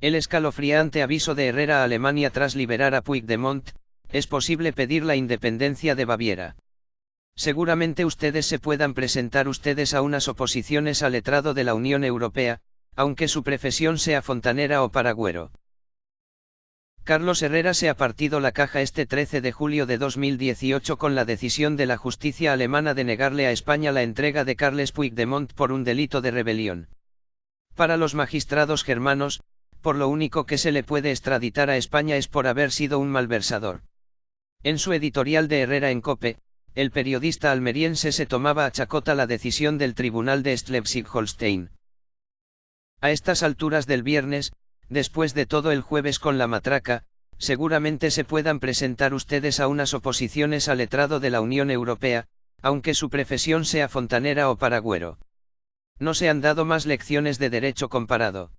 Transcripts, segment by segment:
El escalofriante aviso de Herrera a Alemania tras liberar a Puigdemont, es posible pedir la independencia de Baviera. Seguramente ustedes se puedan presentar ustedes a unas oposiciones al letrado de la Unión Europea, aunque su profesión sea fontanera o paragüero. Carlos Herrera se ha partido la caja este 13 de julio de 2018 con la decisión de la justicia alemana de negarle a España la entrega de Carles Puigdemont por un delito de rebelión. Para los magistrados germanos, por lo único que se le puede extraditar a España es por haber sido un malversador. En su editorial de Herrera en Cope, el periodista almeriense se tomaba a chacota la decisión del tribunal de Schleswig-Holstein. A estas alturas del viernes, después de todo el jueves con la matraca, seguramente se puedan presentar ustedes a unas oposiciones al letrado de la Unión Europea, aunque su profesión sea fontanera o paragüero. No se han dado más lecciones de derecho comparado.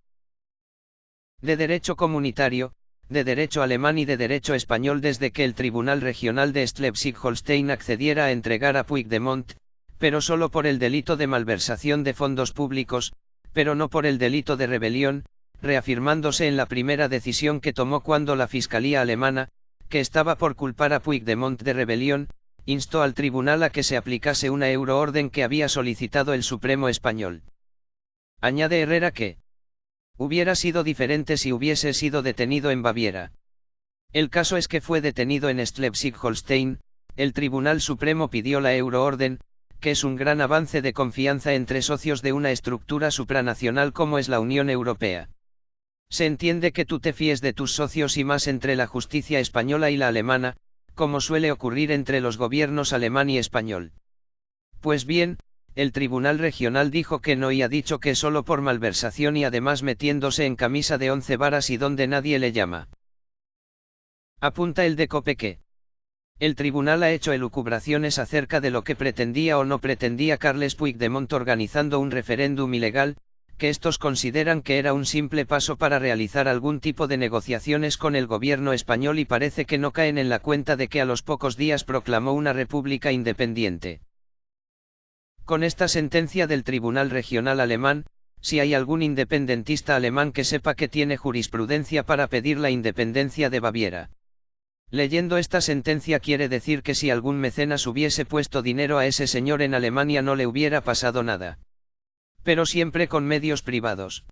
De derecho comunitario, de derecho alemán y de derecho español desde que el Tribunal Regional de Schleswig-Holstein accediera a entregar a Puigdemont, pero solo por el delito de malversación de fondos públicos, pero no por el delito de rebelión, reafirmándose en la primera decisión que tomó cuando la Fiscalía alemana, que estaba por culpar a Puigdemont de rebelión, instó al tribunal a que se aplicase una euroorden que había solicitado el Supremo español. Añade Herrera que, Hubiera sido diferente si hubiese sido detenido en Baviera. El caso es que fue detenido en Schleswig-Holstein, el Tribunal Supremo pidió la euroorden, que es un gran avance de confianza entre socios de una estructura supranacional como es la Unión Europea. Se entiende que tú te fíes de tus socios y más entre la justicia española y la alemana, como suele ocurrir entre los gobiernos alemán y español. Pues bien, el Tribunal Regional dijo que no y ha dicho que solo por malversación y además metiéndose en camisa de once varas y donde nadie le llama. Apunta el de Copeque. El tribunal ha hecho elucubraciones acerca de lo que pretendía o no pretendía Carles Puigdemont organizando un referéndum ilegal, que estos consideran que era un simple paso para realizar algún tipo de negociaciones con el gobierno español y parece que no caen en la cuenta de que a los pocos días proclamó una república independiente. Con esta sentencia del Tribunal Regional Alemán, si hay algún independentista alemán que sepa que tiene jurisprudencia para pedir la independencia de Baviera. Leyendo esta sentencia quiere decir que si algún mecenas hubiese puesto dinero a ese señor en Alemania no le hubiera pasado nada. Pero siempre con medios privados.